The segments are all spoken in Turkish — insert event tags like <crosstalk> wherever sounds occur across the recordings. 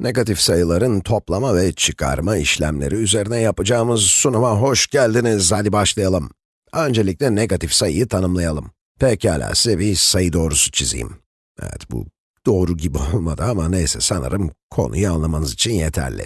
Negatif sayıların toplama ve çıkarma işlemleri üzerine yapacağımız sunuma hoş geldiniz. Hadi başlayalım. Öncelikle negatif sayıyı tanımlayalım. Pekala, size bir sayı doğrusu çizeyim. Evet, bu doğru gibi <laughs> olmadı ama neyse sanırım konuyu anlamanız için yeterli.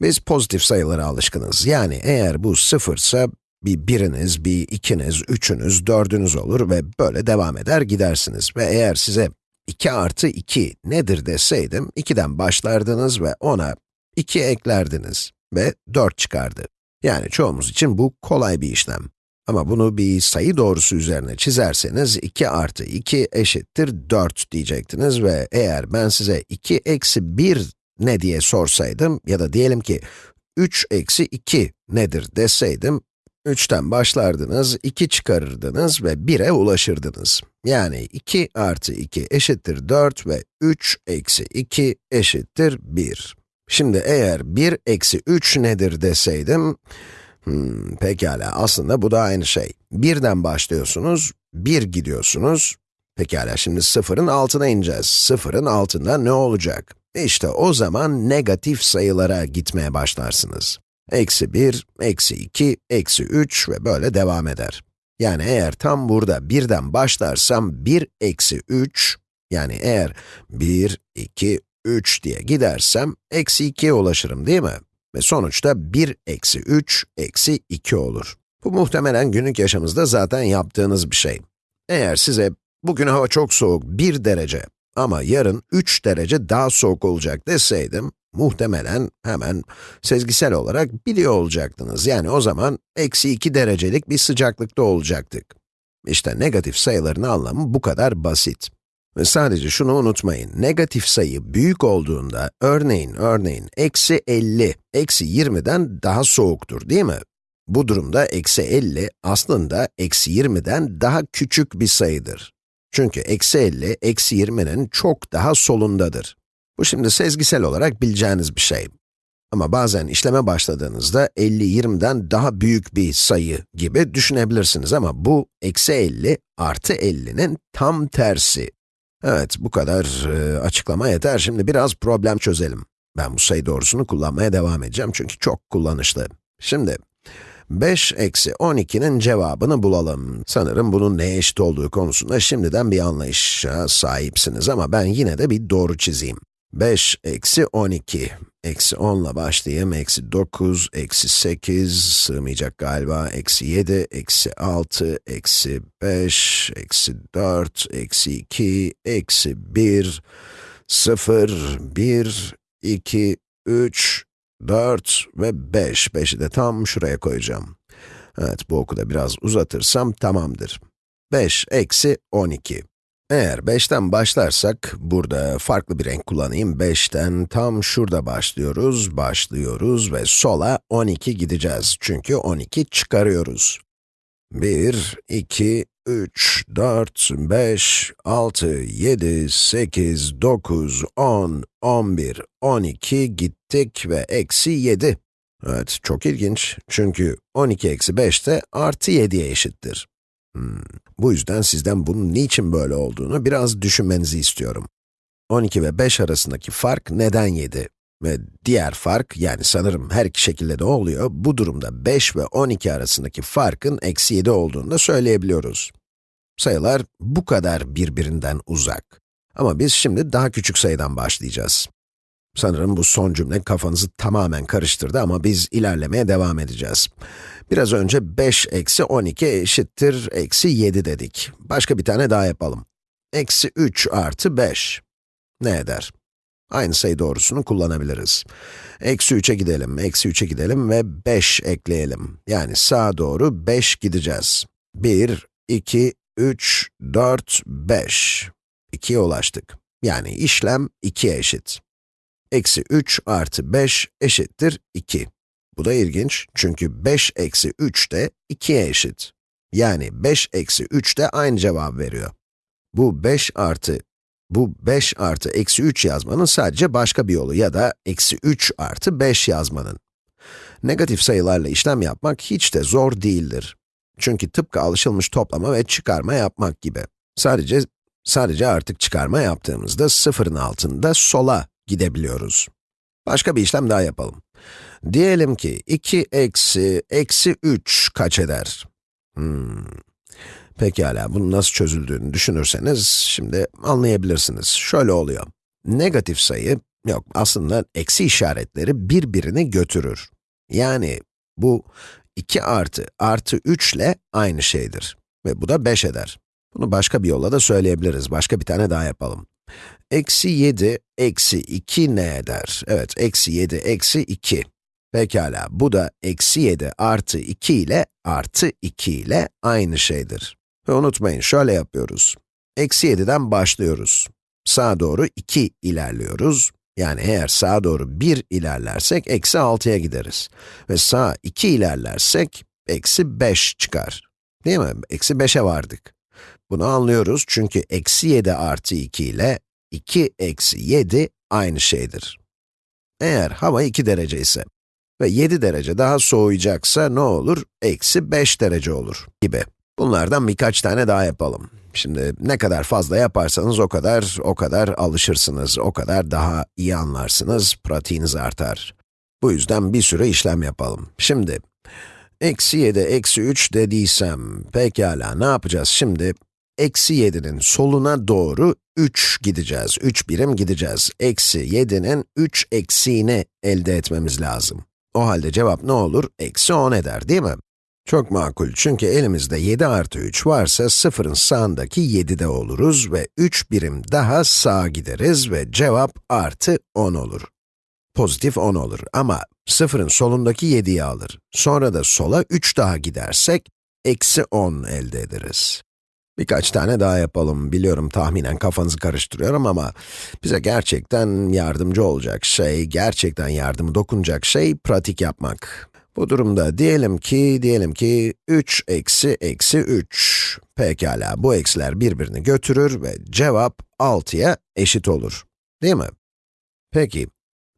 Biz pozitif sayılara alışkınız. Yani eğer bu sıfırsa bir biriniz, bir ikiniz, üçünüz, dördünüz olur ve böyle devam eder gidersiniz. Ve eğer size 2 artı 2 nedir deseydim, 2'den başlardınız ve ona 2 eklerdiniz ve 4 çıkardı. Yani çoğumuz için bu kolay bir işlem. Ama bunu bir sayı doğrusu üzerine çizerseniz 2 artı 2 eşittir 4 diyecektiniz ve eğer ben size 2 eksi 1 ne diye sorsaydım ya da diyelim ki 3 eksi 2 nedir deseydim, 3'ten başlardınız, 2 çıkarırdınız ve 1'e ulaşırdınız. Yani 2 artı 2 eşittir 4 ve 3 eksi 2 eşittir 1. Şimdi eğer 1 eksi 3 nedir deseydim, hmm, pekala aslında bu da aynı şey. 1'den başlıyorsunuz, 1 gidiyorsunuz. Pekala şimdi sıfırın altına ineceğiz. Sıfırın altında ne olacak? İşte o zaman negatif sayılara gitmeye başlarsınız. Eksi 1, eksi 2, eksi 3 ve böyle devam eder. Yani eğer tam burada birden başlarsam 1 eksi 3, yani eğer 1, 2, 3 diye gidersem eksi 2'ye ulaşırım değil mi? Ve sonuçta 1 eksi 3 eksi 2 olur. Bu muhtemelen günlük yaşamınızda zaten yaptığınız bir şey. Eğer size bugün hava çok soğuk 1 derece ama yarın 3 derece daha soğuk olacak deseydim, muhtemelen hemen sezgisel olarak biliyor olacaktınız. Yani o zaman eksi 2 derecelik bir sıcaklıkta olacaktık. İşte negatif sayıların anlamı bu kadar basit. Ve sadece şunu unutmayın, negatif sayı büyük olduğunda, örneğin, örneğin, eksi 50, eksi 20'den daha soğuktur değil mi? Bu durumda eksi 50 aslında eksi 20'den daha küçük bir sayıdır. Çünkü eksi 50, eksi 20'nin çok daha solundadır. Bu şimdi sezgisel olarak bileceğiniz bir şey. Ama bazen işleme başladığınızda 50, 20'den daha büyük bir sayı gibi düşünebilirsiniz ama bu eksi 50 artı 50'nin tam tersi. Evet, bu kadar e, açıklama yeter. Şimdi biraz problem çözelim. Ben bu sayı doğrusunu kullanmaya devam edeceğim çünkü çok kullanışlı. Şimdi, 5 eksi 12'nin cevabını bulalım. Sanırım bunun neye eşit olduğu konusunda şimdiden bir anlayışa sahipsiniz ama ben yine de bir doğru çizeyim. 5 eksi 12, eksi 10 ile başlayayım, eksi 9, eksi 8, sığmayacak galiba, eksi 7, eksi 6, eksi 5, eksi 4, eksi 2, eksi 1, 0, 1, 2, 3, 4 ve 5. 5'i de tam şuraya koyacağım. Evet, bu oku da biraz uzatırsam tamamdır. 5 eksi 12. Eğer 5'ten başlarsak, burada farklı bir renk kullanayım. 5'ten tam şurada başlıyoruz, başlıyoruz ve sola 12 gideceğiz. Çünkü 12 çıkarıyoruz. 1, 2, 3, 4, 5, 6, 7, 8, 9, 10, 11, 12 gittik ve eksi 7. Evet, çok ilginç. Çünkü 12 eksi 5 de artı 7'ye eşittir. Hmm. Bu yüzden sizden bunun niçin böyle olduğunu biraz düşünmenizi istiyorum. 12 ve 5 arasındaki fark neden 7? Ve diğer fark, yani sanırım her iki şekilde de oluyor, bu durumda 5 ve 12 arasındaki farkın eksi 7 olduğunu da söyleyebiliyoruz. Sayılar bu kadar birbirinden uzak. Ama biz şimdi daha küçük sayıdan başlayacağız. Sanırım bu son cümle kafanızı tamamen karıştırdı ama biz ilerlemeye devam edeceğiz. Biraz önce 5 eksi 12 eşittir eksi 7 dedik. Başka bir tane daha yapalım. Eksi 3 artı 5. Ne eder? Aynı sayı doğrusunu kullanabiliriz. Eksi 3'e gidelim, eksi 3'e gidelim ve 5 ekleyelim. Yani sağa doğru 5 gideceğiz. 1, 2, 3, 4, 5. 2'ye ulaştık. Yani işlem 2'ye eşit. Eksi 3 artı 5 eşittir 2. Bu da ilginç çünkü 5 eksi 3 de 2'ye eşit. Yani 5 eksi 3 de aynı cevap veriyor. Bu 5 artı, bu 5 artı eksi 3 yazmanın sadece başka bir yolu ya da eksi 3 artı 5 yazmanın. Negatif sayılarla işlem yapmak hiç de zor değildir. Çünkü tıpkı alışılmış toplama ve çıkarma yapmak gibi. Sadece, sadece artık çıkarma yaptığımızda sıfırın altında sola gidebiliyoruz. Başka bir işlem daha yapalım. Diyelim ki 2 eksi, eksi 3 kaç eder? Hmm. Pekala, bunun nasıl çözüldüğünü düşünürseniz, şimdi anlayabilirsiniz. Şöyle oluyor. Negatif sayı, yok aslında eksi işaretleri birbirini götürür. Yani bu 2 artı, artı 3 ile aynı şeydir. Ve bu da 5 eder. Bunu başka bir yolla da söyleyebiliriz. Başka bir tane daha yapalım. Eksi 7, eksi 2 ne eder? Evet, eksi 7, eksi 2. Pekala, bu da eksi 7 artı 2 ile artı 2 ile aynı şeydir. Ve unutmayın, şöyle yapıyoruz. Eksi 7'den başlıyoruz. Sağa doğru 2 ilerliyoruz. Yani eğer sağa doğru 1 ilerlersek, eksi 6'ya gideriz. Ve sağa 2 ilerlersek, eksi 5 çıkar. Değil mi? Eksi 5'e vardık. Bunu anlıyoruz çünkü eksi 7 artı 2 ile 2 eksi 7 aynı şeydir. Eğer hava 2 derece ise ve 7 derece daha soğuyacaksa ne olur? Eksi 5 derece olur gibi. Bunlardan birkaç tane daha yapalım. Şimdi ne kadar fazla yaparsanız o kadar, o kadar alışırsınız, o kadar daha iyi anlarsınız, pratiğiniz artar. Bu yüzden bir sürü işlem yapalım. Şimdi, eksi 7, eksi 3 dediysem, pekala ne yapacağız şimdi? Eksi 7'nin soluna doğru 3 gideceğiz, 3 birim gideceğiz. Eksi 7'nin 3 eksiğini elde etmemiz lazım. O halde cevap ne olur? Eksi 10 eder, değil mi? Çok makul çünkü elimizde 7 artı 3 varsa sıfırın sağındaki 7'de oluruz ve 3 birim daha sağa gideriz ve cevap artı 10 olur. Pozitif 10 olur ama sıfırın solundaki 7'yi alır. Sonra da sola 3 daha gidersek, eksi 10 elde ederiz. Birkaç tane daha yapalım. Biliyorum tahminen kafanızı karıştırıyorum ama bize gerçekten yardımcı olacak şey, gerçekten yardımı dokunacak şey pratik yapmak. Bu durumda diyelim ki, diyelim ki 3 eksi eksi 3. Pekala, bu eksiler birbirini götürür ve cevap 6'ya eşit olur. Değil mi? Peki,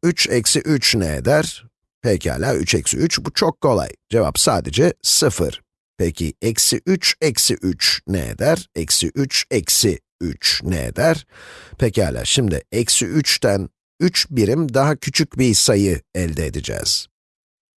3 eksi 3 ne eder? Pekala, 3 eksi 3, bu çok kolay. Cevap sadece 0. Peki, eksi 3 eksi 3 ne eder? Eksi 3 eksi 3 ne eder? Pekala, şimdi eksi 3'ten 3 birim daha küçük bir sayı elde edeceğiz.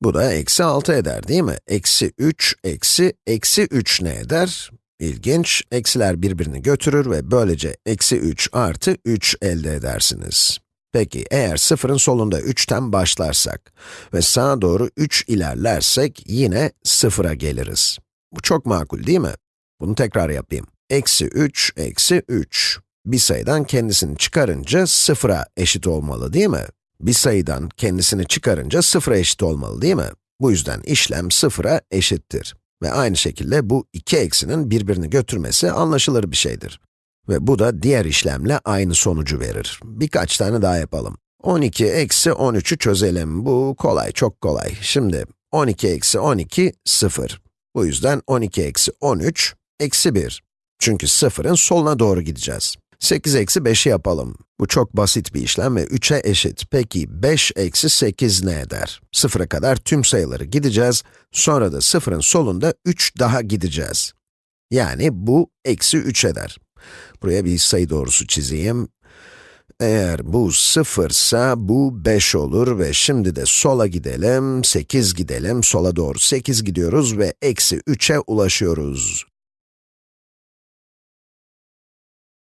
Bu da eksi 6 eder değil mi? Eksi 3, eksi, eksi 3 ne eder? İlginç, eksiler birbirini götürür ve böylece eksi 3 artı 3 elde edersiniz. Peki, eğer sıfırın solunda 3'ten başlarsak ve sağa doğru 3 ilerlersek yine sıfıra geliriz. Bu çok makul değil mi? Bunu tekrar yapayım. Eksi 3, eksi 3. Bir sayıdan kendisini çıkarınca sıfıra eşit olmalı değil mi? Bir sayıdan kendisini çıkarınca sıfıra eşit olmalı değil mi? Bu yüzden işlem sıfıra eşittir. Ve aynı şekilde bu iki eksinin birbirini götürmesi anlaşılır bir şeydir. Ve bu da diğer işlemle aynı sonucu verir. Birkaç tane daha yapalım. 12 eksi 13'ü çözelim. Bu kolay, çok kolay. Şimdi 12 eksi 12, 0. Bu yüzden 12 eksi 13, eksi 1. Çünkü sıfırın soluna doğru gideceğiz. 8 eksi 5'i yapalım. Bu çok basit bir işlem ve 3'e eşit. Peki 5 eksi 8 ne eder? Sıfıra kadar tüm sayıları gideceğiz, sonra da sıfırın solunda 3 daha gideceğiz. Yani bu eksi 3 eder. Buraya bir sayı doğrusu çizeyim. Eğer bu sıfırsa bu 5 olur ve şimdi de sola gidelim, 8 gidelim, sola doğru 8 gidiyoruz ve eksi 3'e ulaşıyoruz.